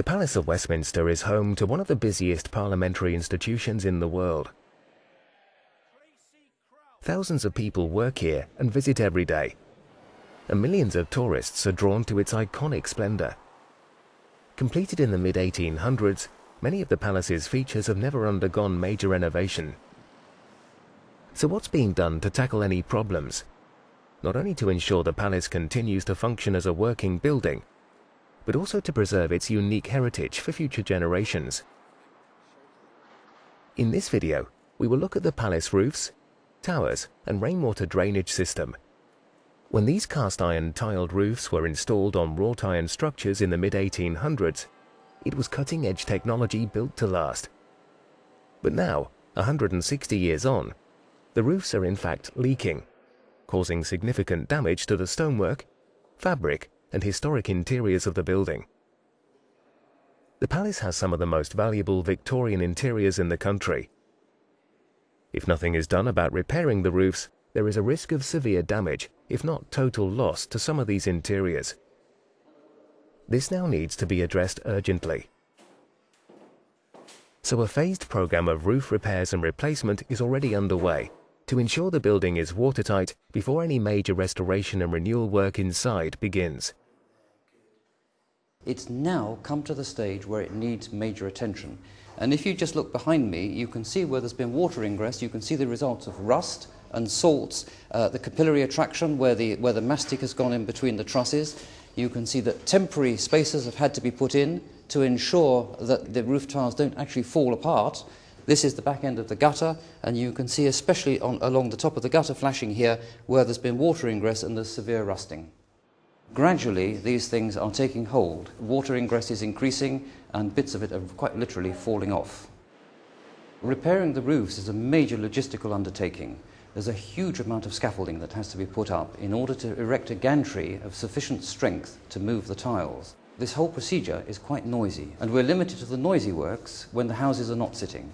The Palace of Westminster is home to one of the busiest parliamentary institutions in the world. Thousands of people work here and visit every day, and millions of tourists are drawn to its iconic splendor. Completed in the mid-1800s, many of the palace's features have never undergone major renovation. So what's being done to tackle any problems? Not only to ensure the palace continues to function as a working building, but also to preserve its unique heritage for future generations. In this video, we will look at the palace roofs, towers and rainwater drainage system. When these cast iron tiled roofs were installed on wrought iron structures in the mid-1800s, it was cutting-edge technology built to last. But now, 160 years on, the roofs are in fact leaking, causing significant damage to the stonework, fabric and historic interiors of the building. The palace has some of the most valuable Victorian interiors in the country. If nothing is done about repairing the roofs, there is a risk of severe damage, if not total loss, to some of these interiors. This now needs to be addressed urgently. So a phased program of roof repairs and replacement is already underway to ensure the building is watertight before any major restoration and renewal work inside begins. It's now come to the stage where it needs major attention. And if you just look behind me, you can see where there's been water ingress, you can see the results of rust and salts, uh, the capillary attraction where the, where the mastic has gone in between the trusses. You can see that temporary spaces have had to be put in to ensure that the roof tiles don't actually fall apart. This is the back end of the gutter, and you can see especially on, along the top of the gutter flashing here where there's been water ingress and there's severe rusting. Gradually, these things are taking hold. Water ingress is increasing, and bits of it are quite literally falling off. Repairing the roofs is a major logistical undertaking. There's a huge amount of scaffolding that has to be put up in order to erect a gantry of sufficient strength to move the tiles. This whole procedure is quite noisy, and we're limited to the noisy works when the houses are not sitting.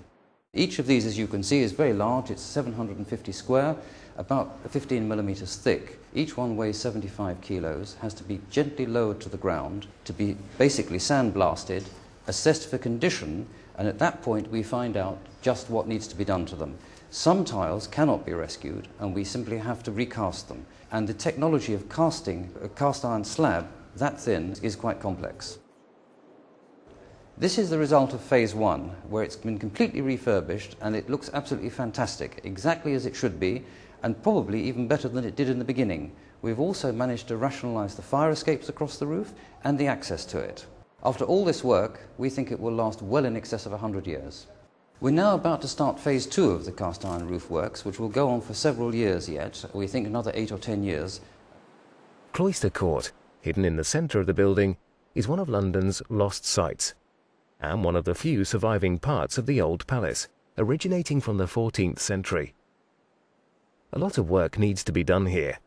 Each of these, as you can see, is very large. It's 750 square, about 15 millimeters thick. Each one weighs 75 kilos, has to be gently lowered to the ground, to be basically sandblasted, assessed for condition, and at that point we find out just what needs to be done to them. Some tiles cannot be rescued, and we simply have to recast them. And the technology of casting a cast iron slab that thin is quite complex. This is the result of phase one, where it's been completely refurbished and it looks absolutely fantastic, exactly as it should be, and probably even better than it did in the beginning. We've also managed to rationalize the fire escapes across the roof and the access to it. After all this work, we think it will last well in excess of 100 years. We're now about to start phase two of the cast iron roof works, which will go on for several years yet, we think another eight or ten years. Cloister Court, hidden in the centre of the building, is one of London's lost sites and one of the few surviving parts of the old palace, originating from the 14th century. A lot of work needs to be done here.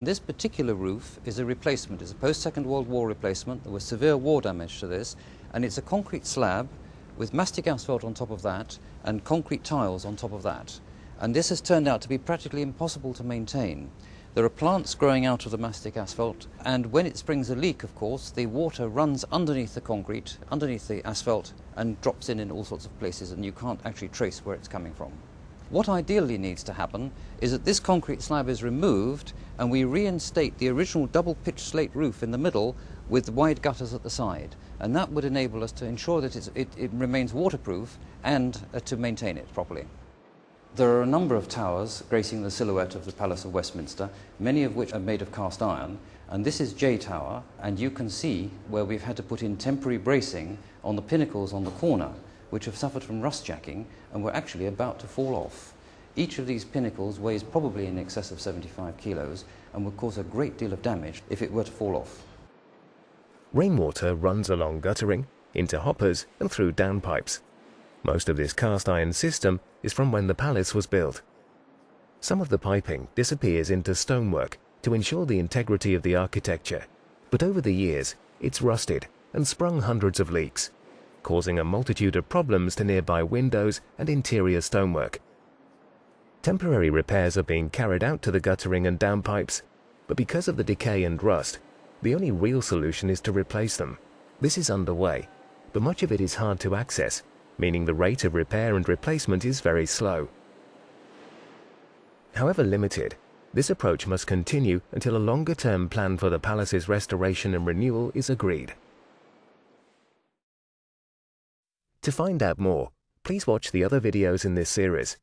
This particular roof is a replacement. It's a post-Second World War replacement. There was severe war damage to this, and it's a concrete slab with mastic asphalt on top of that and concrete tiles on top of that. And this has turned out to be practically impossible to maintain. There are plants growing out of the mastic asphalt, and when it springs a leak, of course, the water runs underneath the concrete, underneath the asphalt, and drops in in all sorts of places, and you can't actually trace where it's coming from. What ideally needs to happen is that this concrete slab is removed and we reinstate the original double pitched slate roof in the middle with wide gutters at the side. And that would enable us to ensure that it, it, remains waterproof and uh, to maintain it properly. There are a number of towers gracing the silhouette of the Palace of Westminster, many of which are made of cast iron. And this is J Tower, and you can see where we've had to put in temporary bracing on the pinnacles on the corner, which have suffered from rust jacking and were actually about to fall off. Each of these pinnacles weighs probably in excess of 75 kilos and would cause a great deal of damage if it were to fall off. Rainwater runs along guttering, into hoppers and through downpipes. Most of this cast iron system is from when the palace was built. Some of the piping disappears into stonework to ensure the integrity of the architecture, but over the years it's rusted and sprung hundreds of leaks, causing a multitude of problems to nearby windows and interior stonework. Temporary repairs are being carried out to the guttering and downpipes, but because of the decay and rust, the only real solution is to replace them, This is underway, but much of it is hard to access, meaning the rate of repair and replacement is very slow. However limited, this approach must continue until a longer-term plan for the palace's restoration and renewal is agreed. To find out more, please watch the other videos in this series